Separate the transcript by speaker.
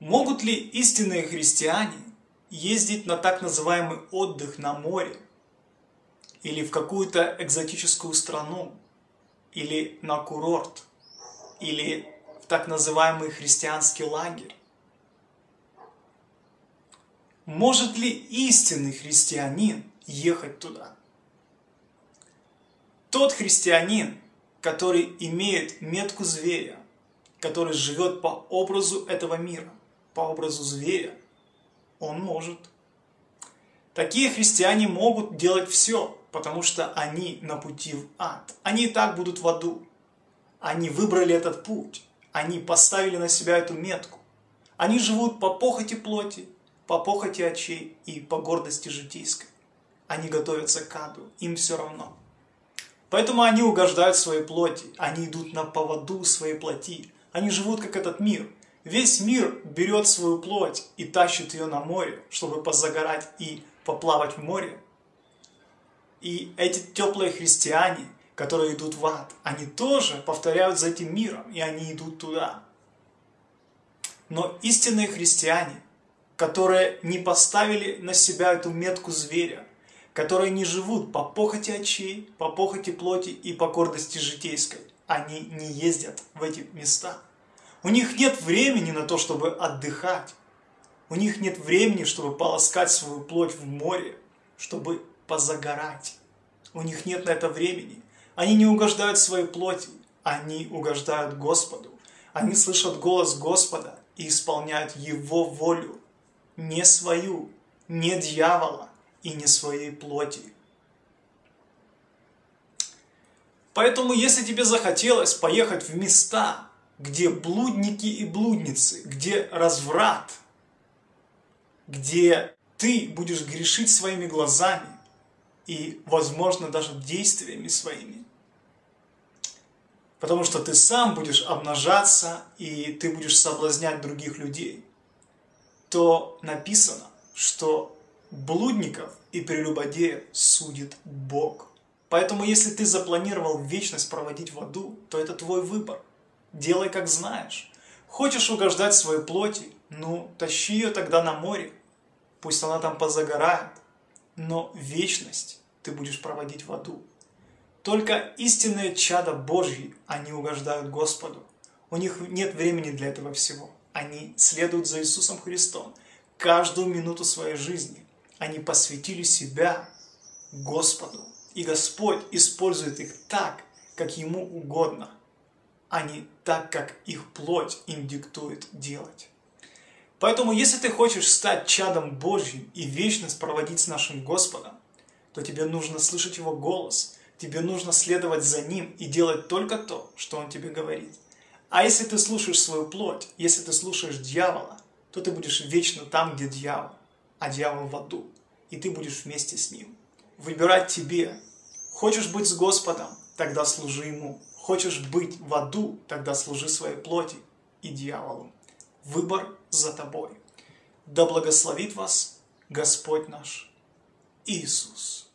Speaker 1: Могут ли истинные христиане ездить на так называемый отдых на море или в какую-то экзотическую страну, или на курорт, или в так называемый христианский лагерь? Может ли истинный христианин ехать туда? Тот христианин, который имеет метку зверя, который живет по образу этого мира, по образу зверя, он может. Такие христиане могут делать все, потому что они на пути в ад. Они и так будут в аду. Они выбрали этот путь. Они поставили на себя эту метку. Они живут по похоти плоти, по похоти очей и по гордости житейской. Они готовятся к аду, им все равно. Поэтому они угождают своей плоти, они идут на поводу своей плоти, они живут как этот мир. Весь мир берет свою плоть и тащит ее на море, чтобы позагорать и поплавать в море. И эти теплые христиане, которые идут в ад, они тоже повторяют за этим миром, и они идут туда. Но истинные христиане, которые не поставили на себя эту метку зверя, которые не живут по похоти очей, по похоти плоти и по гордости житейской. Они не ездят в эти места. У них нет времени на то, чтобы отдыхать. У них нет времени, чтобы полоскать свою плоть в море, чтобы позагорать. У них нет на это времени. Они не угождают своей плоти, они угождают Господу. Они слышат голос Господа и исполняют Его волю, не свою, не дьявола, и не своей плоти. Поэтому, если тебе захотелось поехать в места, где блудники и блудницы, где разврат, где ты будешь грешить своими глазами и, возможно, даже действиями своими, потому что ты сам будешь обнажаться и ты будешь соблазнять других людей, то написано, что Блудников и прелюбодеев судит Бог. Поэтому если ты запланировал вечность проводить в аду, то это твой выбор. Делай как знаешь. Хочешь угождать своей плоти? Ну, тащи ее тогда на море. Пусть она там позагорает. Но вечность ты будешь проводить в аду. Только истинные чада Божьи, они угождают Господу. У них нет времени для этого всего. Они следуют за Иисусом Христом каждую минуту своей жизни. Они посвятили себя Господу. И Господь использует их так, как Ему угодно, а не так, как их плоть им диктует делать. Поэтому, если ты хочешь стать чадом Божьим и вечность проводить с нашим Господом, то тебе нужно слышать Его голос, тебе нужно следовать за Ним и делать только то, что Он тебе говорит. А если ты слушаешь свою плоть, если ты слушаешь дьявола, то ты будешь вечно там, где дьявол а дьявол в аду, и ты будешь вместе с ним. Выбирать тебе. Хочешь быть с Господом, тогда служи Ему. Хочешь быть в аду, тогда служи своей плоти и дьяволу. Выбор за тобой. Да благословит вас Господь наш Иисус.